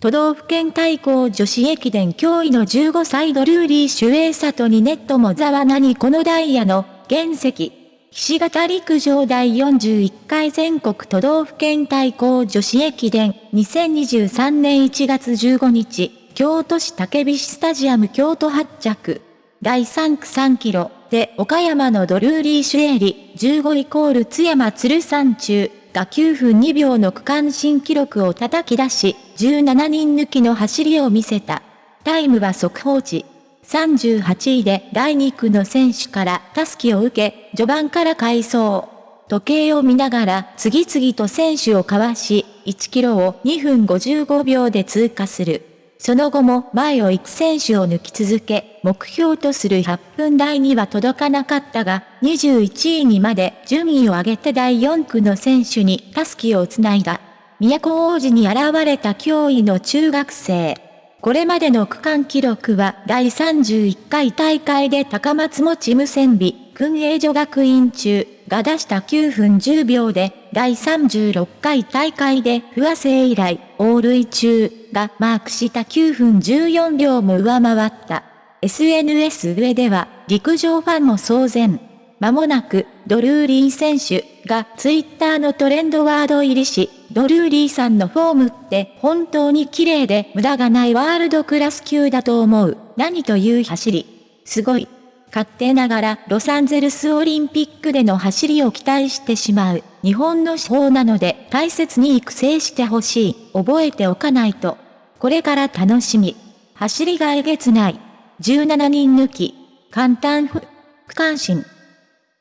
都道府県対抗女子駅伝驚異の15歳ドルーリー守衛里にネットもざわなにこのダイヤの原石。岸形陸上第41回全国都道府県対抗女子駅伝2023年1月15日、京都市竹菱スタジアム京都発着。第3区3キロで岡山のドルーリー・シュエリ15イコール津山鶴山中が9分2秒の区間新記録を叩き出し、17人抜きの走りを見せた。タイムは速報値。38位で第2区の選手からタスキを受け、序盤から回走。時計を見ながら次々と選手をかわし、1キロを2分55秒で通過する。その後も前を行く選手を抜き続け、目標とする8分台には届かなかったが、21位にまで順位を上げて第4区の選手にタスキをつないだ。都王子に現れた驚異の中学生。これまでの区間記録は第31回大会で高松持無線美、訓営所学院中が出した9分10秒で、第36回大会で不和生以来、オールイ中がマークした9分14秒も上回った。SNS 上では、陸上ファンも騒然。間もなく、ドルーリー選手がツイッターのトレンドワード入りし、ドルーリーさんのフォームって本当に綺麗で無駄がないワールドクラス級だと思う。何という走り。すごい。勝手ながらロサンゼルスオリンピックでの走りを期待してしまう。日本の手法なので大切に育成してほしい。覚えておかないと。これから楽しみ。走りがえげつない。17人抜き。簡単不、不関心。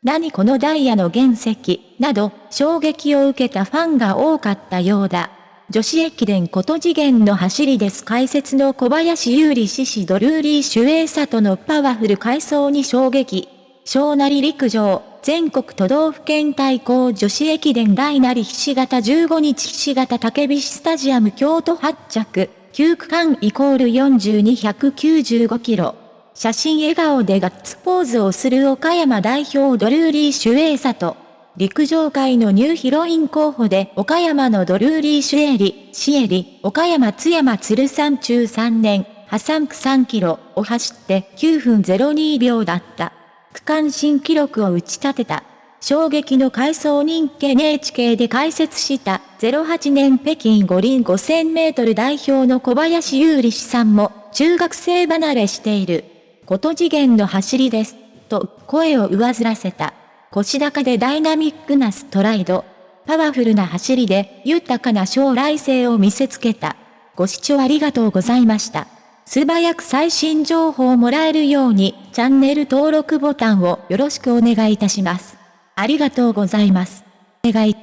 何このダイヤの原石、など、衝撃を受けたファンが多かったようだ。女子駅伝こと次元の走りです解説の小林優里獅子ドルーリー守衛里のパワフル回走に衝撃。小なり陸上、全国都道府県対抗女子駅伝大なりひし形15日ひし形竹菱スタジアム京都発着、9区間イコール42195キロ。写真笑顔でガッツポーズをする岡山代表ドルーリー守衛里。陸上界のニューヒロイン候補で岡山のドルーリー・シュエリ、シエリ、岡山津山鶴山中3年、破産区3キロを走って9分02秒だった。区間新記録を打ち立てた。衝撃の回想人気 NHK で解説した08年北京五輪5000メートル代表の小林優里氏さんも中学生離れしている。こと次元の走りです。と声を上ずらせた。腰高でダイナミックなストライド。パワフルな走りで豊かな将来性を見せつけた。ご視聴ありがとうございました。素早く最新情報をもらえるようにチャンネル登録ボタンをよろしくお願いいたします。ありがとうございます。お願い